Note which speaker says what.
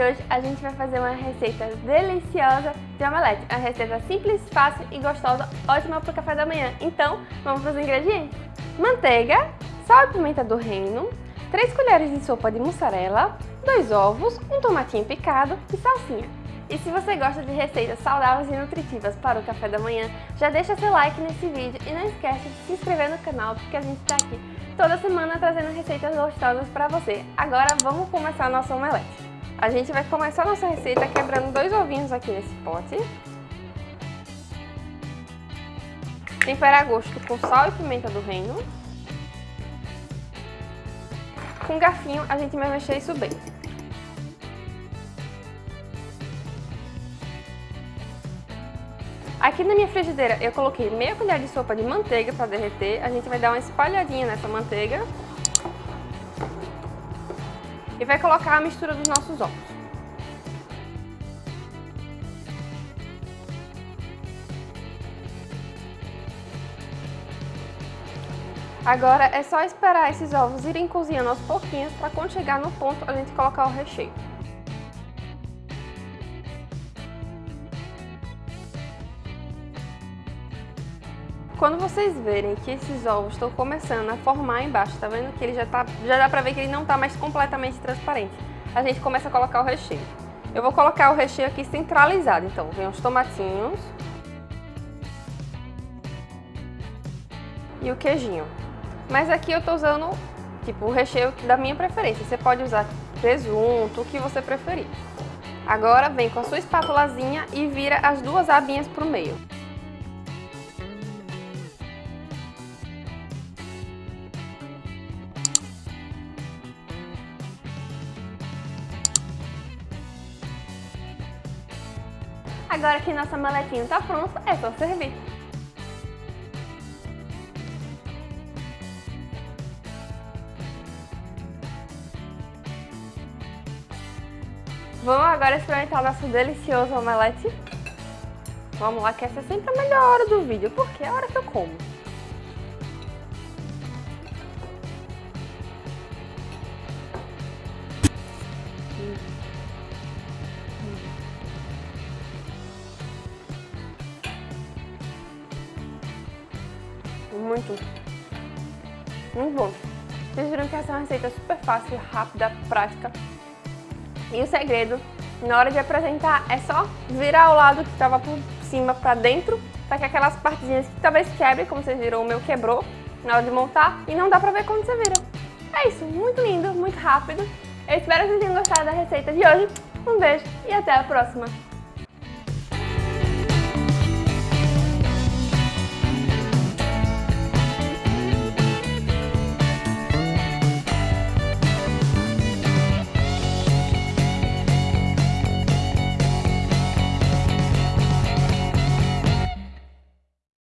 Speaker 1: hoje a gente vai fazer uma receita deliciosa de omelete. Uma receita simples, fácil e gostosa, ótima para o café da manhã. Então, vamos para os ingredientes. Manteiga, sal e pimenta do reino, 3 colheres de sopa de mussarela, 2 ovos, um tomatinho picado e salsinha. E se você gosta de receitas saudáveis e nutritivas para o café da manhã, já deixa seu like nesse vídeo e não esquece de se inscrever no canal porque a gente está aqui toda semana trazendo receitas gostosas para você. Agora vamos começar nosso omelete. A gente vai começar nossa receita quebrando dois ovinhos aqui nesse pote. Temperar a gosto com sal e pimenta do reino. Com um garfinho a gente vai mexer isso bem. Aqui na minha frigideira eu coloquei meia colher de sopa de manteiga para derreter. A gente vai dar uma espalhadinha nessa manteiga vai colocar a mistura dos nossos ovos. Agora é só esperar esses ovos irem cozinhando aos pouquinhos para quando chegar no ponto a gente colocar o recheio. Quando vocês verem que esses ovos estão começando a formar embaixo, tá vendo que ele já tá, já dá pra ver que ele não tá mais completamente transparente. A gente começa a colocar o recheio. Eu vou colocar o recheio aqui centralizado, então vem os tomatinhos e o queijinho. Mas aqui eu tô usando, tipo, o recheio da minha preferência. Você pode usar presunto, o que você preferir. Agora vem com a sua espátulazinha e vira as duas abinhas pro meio. Agora que nossa maletinha está pronta, é só servir. Vamos agora experimentar nosso delicioso omelete? Vamos lá, que essa é sempre a melhor hora do vídeo, porque é a hora que eu como. Muito. Muito bom. Vocês viram que essa é uma receita super fácil, rápida, prática. E o segredo, na hora de apresentar, é só virar o lado que estava por cima para dentro, para que aquelas partezinhas que talvez quebre, como vocês viram, o meu quebrou na hora de montar, e não dá pra ver quando vocês viram. É isso, muito lindo, muito rápido. Eu espero que vocês tenham gostado da receita de hoje. Um beijo e até a próxima!